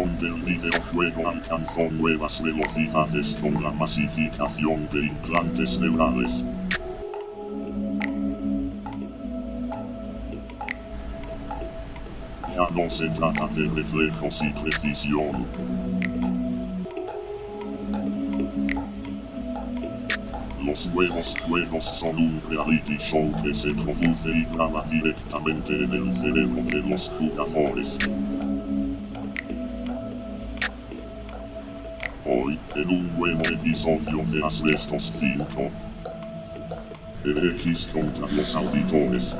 El videojuego alcanzó nuevas velocidades con la masificación de implantes neurales. Ya no se trata de reflejos y precisión. Los nuevos juegos son un reality show que se produce y graba directamente en el cerebro de los jugadores. En un nuevo episodio de Asbestos 5, el X contra los auditores.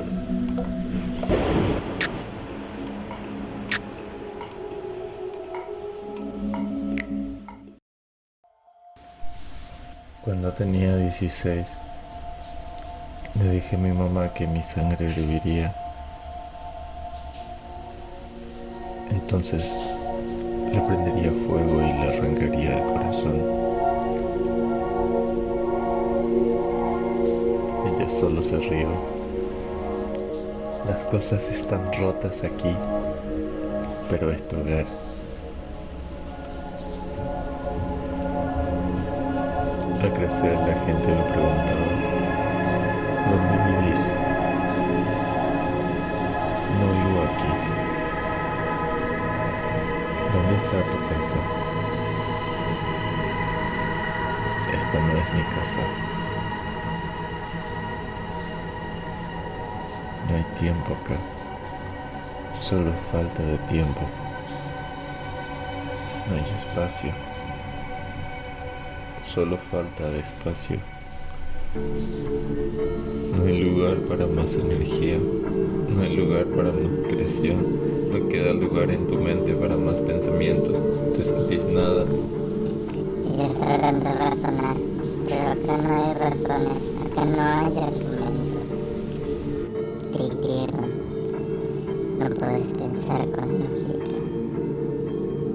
Cuando tenía 16, le dije a mi mamá que mi sangre viviría. Entonces le prendería fuego y le arrancaría el corazón. Ella solo se rió. Las cosas están rotas aquí, pero es tu hogar. Al crecer la gente me preguntaba, ¿dónde vivís? Es mi casa. No hay tiempo acá. Solo falta de tiempo. No hay espacio. Solo falta de espacio. No hay lugar para más energía. No hay lugar para más creación. No queda lugar en tu mente para más pensamientos. Te sentís nada. Y pero acá no hay razones, acá no hay argumentos. Te. No puedes pensar con lógica.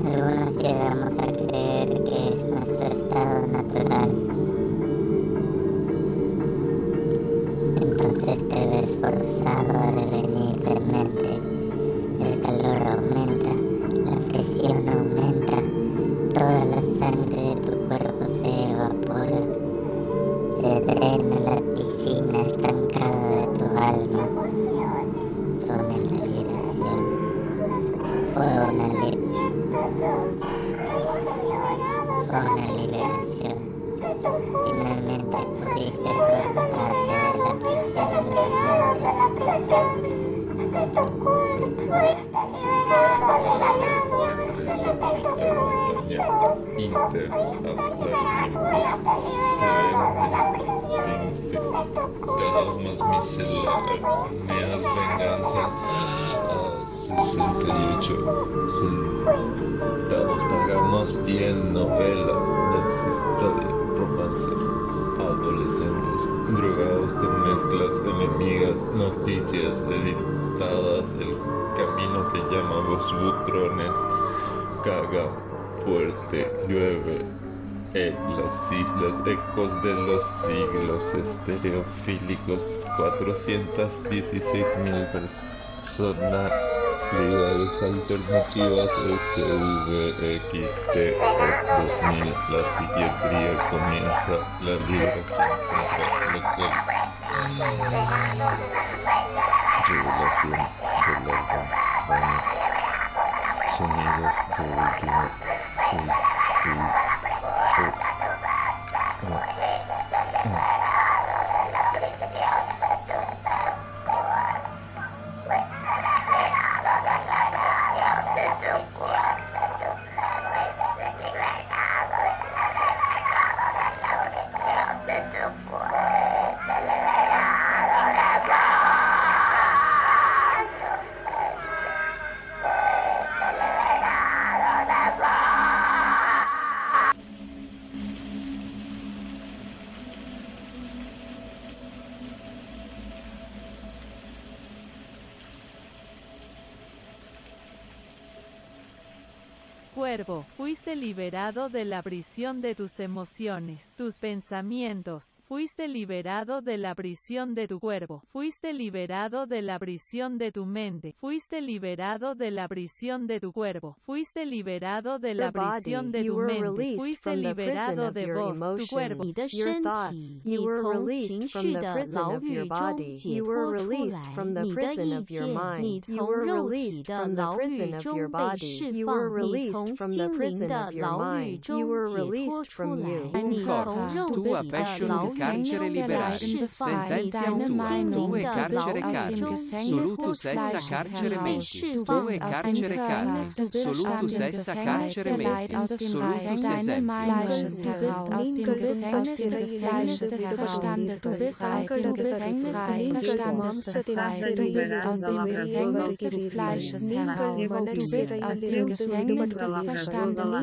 Algunos llegamos a creer que es nuestro estado natural. Entonces te ves forzado Inter miseria, meas venganza a 68 centavos pagamos 10 novela de romance adolescentes drogados de mezclas noticias el camino te llama los butrones caga fuerte llueve en las islas, ecos de los siglos, estereofílicos, 416 mil personalidades alternativas, SVXT 2000, la psiquiatría comienza la liberación. Revelación del álbum Daño. Sonidos de último. comfortable. Fuiste liberado de la prisión de tus emociones, tus pensamientos. Fuiste liberado de la prisión de tu cuerpo. Fuiste liberado de la prisión de tu mente. Fuiste liberado de la prisión de tu cuerpo. Fuiste liberado de la prisión de tu mente. Fuiste liberado de vos, tu cuerpo. Your thoughts. You were released from the prison of your body. You were released from the prison of your mind. You were released from the prison of your body. You were released from the prison prison of your mind, you were released from you. Un corpo, tu aperci un carcere liberare, sententiam tuum, tue carcere carnis, solutus essa carcere mentis, tue carcere carnis, solutus essa carcere mentis, solutus es es. Du bist aus dem Gefängnis des Fleisches heraus, du bist aus dem Gefängnis des Verstandes befreit, du bist aus dem Gefängnis des Fleisches heraus, du bist aus dem Gefängnis des Verstandes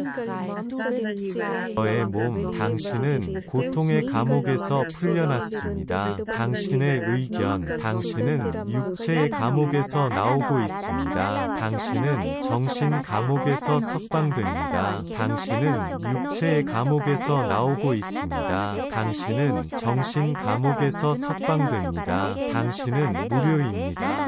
너의 몸, 당신은 고통의 감옥에서 풀려났습니다. 당신의 의견, 당신은 육체의 감옥에서 나오고 있습니다. 당신은 정신 감옥에서 석방됩니다. 당신은 육체의 감옥에서 나오고 있습니다. 당신은 정신 감옥에서 석방됩니다. 당신은 무료입니다.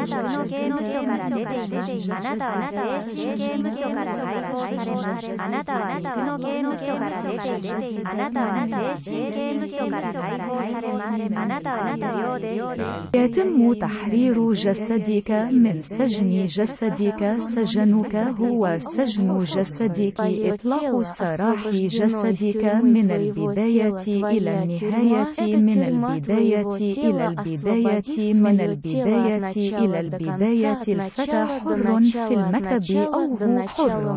あなたは神の刑務所から解放されました。あなたの意見、あなたは主の刑務所から出ています。あなたは精神刑務所から解放されます。あなたは肉の刑務所から出ています。あなたは精神刑務所から解放されます。あなたは無料です。 يتم تحرير جسدك من سجن جسدك سجنك هو سجن جسدك إطلاق سراح جسدك من البداية إلى النهاية من البداية إلى البداية من البداية إلى البداية الفتى حر في المكتب أو هو حر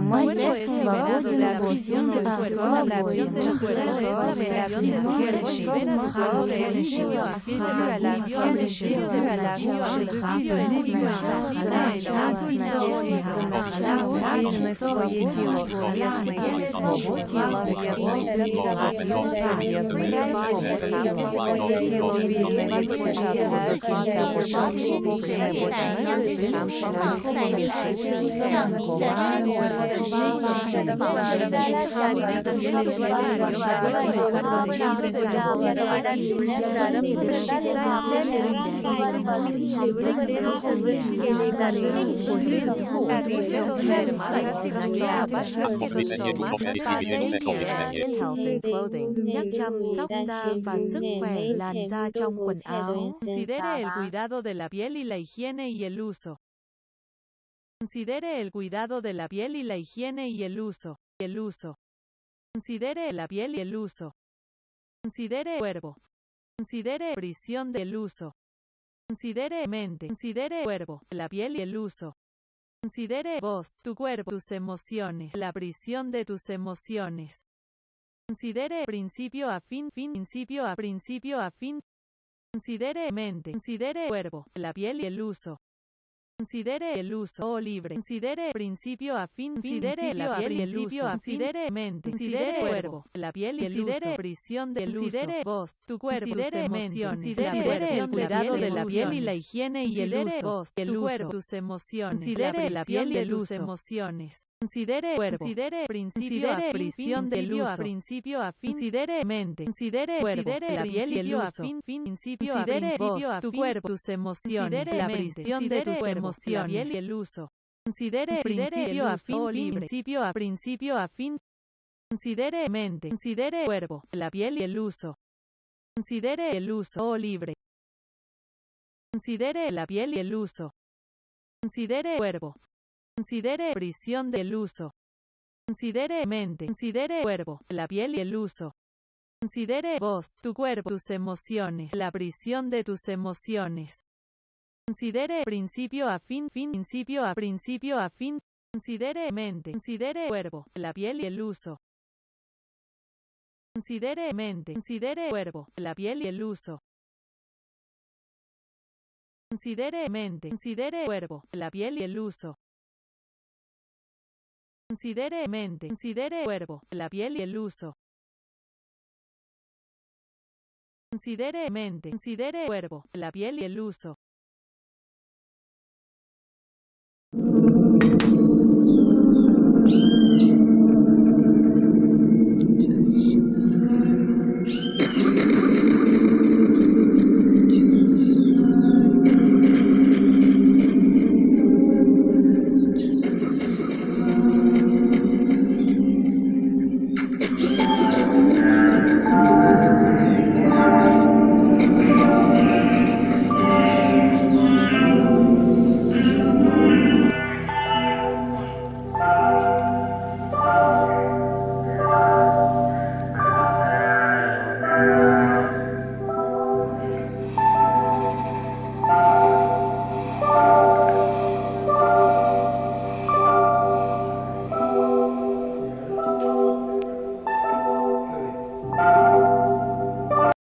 我们要对防守保护在历史之一上民的生活和实质保持健康的都是有关的事儿。Nhắc chăm sóc da và sức khỏe làn da trong quần áo. Considere el cuidado de la piel y la higiene y el uso. Considere el cuidado de la piel y la higiene y el uso. El uso. Considere la piel y el uso. Considere cuerpo. Considere prisión del uso. Considere mente. Considere cuerpo, la piel y el uso. Considere vos, tu cuerpo, tus emociones, la prisión de tus emociones. Considere principio a fin, fin, principio a principio a fin. Considere mente. Considere cuerpo, la piel y el uso. Considere el uso o libre. Considere principio a fin. Considere la piel y el uso. Considere mente. Considere cuerpo, la piel y el uso. Considere prisión del uso. Considere vos, tu cuerpo, tus emociones. Considere el cuidado de la piel y la higiene y el uso. Tu cuerpo, tus emociones. Considere la piel y tus emociones. Considere cuerpo. Considere principio a prisión del uso. Principio a fin. Considere mente. Considere cuerpo. La piel y el uso. Fin, fin, principio a principio a tu cuerpo. Tus emociones. La prisión de tus emociones. La piel y el uso. Considere principio a fin. Principio a principio a fin. Considere mente. Considere cuerpo. La piel y el uso. Considere el uso o libre. Considere la piel y el uso. Considere cuerpo. Considere prisión del uso. Considere mente. Considere cuerpo, la piel y el uso. Considere vos, tu cuerpo, tus emociones, la prisión de tus emociones. Considere principio a fin, fin, principio a principio a fin. Considere mente. Considere cuerpo, la piel y el uso. Considere mente. Considere cuerpo, la piel y el uso. Considere mente. Considere cuerpo, la piel y el uso. Considere mente, considere cuerpo, la piel y el uso. Considere mente, considere cuerpo, la piel y el uso.